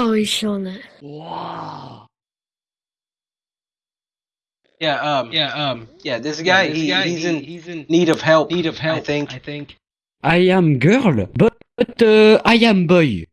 Oh, he's showing it. Wow. Yeah, um, Yeah, um, yeah, this guy, this he, guy, he's he- in he's in need of help. need of help. I think. I think. I am girl, but uh, I am boy.